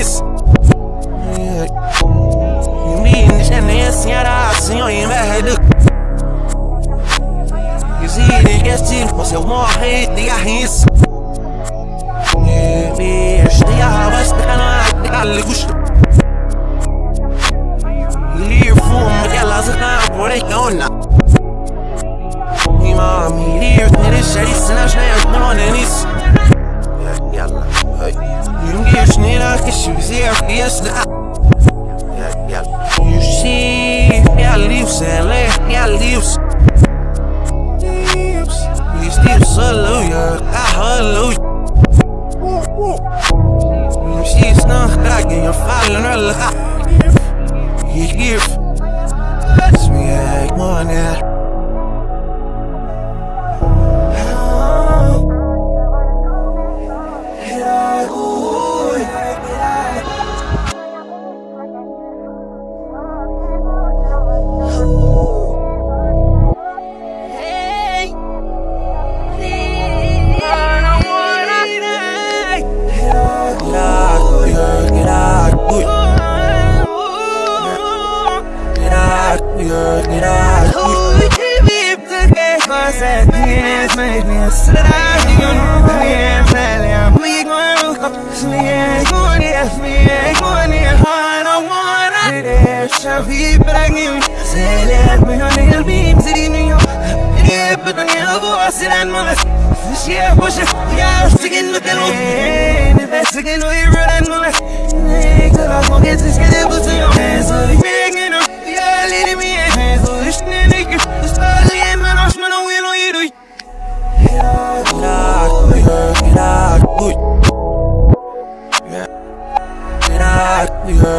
isso. Existe, você morre de arrisco. Este arroz canal de gusto. Livro, elas não porém, a Imam, livro, eles, eles, eles, eles, não eles, eles, issues serious now. Yeah, yeah. You see, minha lips, ela é minha lips. Leaves, lips, lips, hallelujah, ah, hallelujah. Not dragging you're falling her life. You give, Let me I want. براقيم سالات مهون البيم زرينيو بدني ابو عسلان مغس شيا بوشك يا سكن مكانو نبا سكن ويران مغس كلا فوقت سكن بوسيو زوري بيغنو يا ليلي مي زوري شنينك استالي من عشمان ويلو يروي Get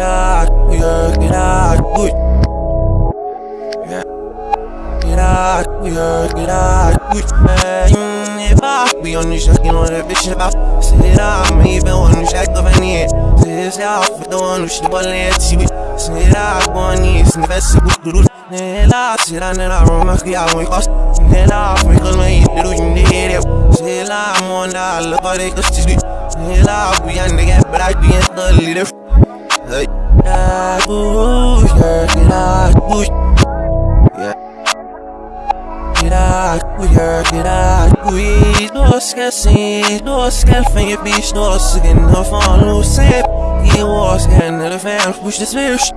Out, out. Yeah. Get out, yeah, get out, good. Man, if I be on the shot, you know that bitch about. Sit out, me, even on the shot of an ear. Sit out for the one who should have let you. Sit out, one is, and the best of the Nella, sit down in our room, I can't wait, cause Nella, because my eat the do you need it. Sit out, I'm on that, look how they just do. Nella, we ain't the get, but I be in the leader. Yeah, yeah, get out, boo, yeah. Get out, yeah, get out, boo. Não esquece, não esquece, vem bicho, não se não fala, não sei. E eu esquece, ele vem, puxa this fish.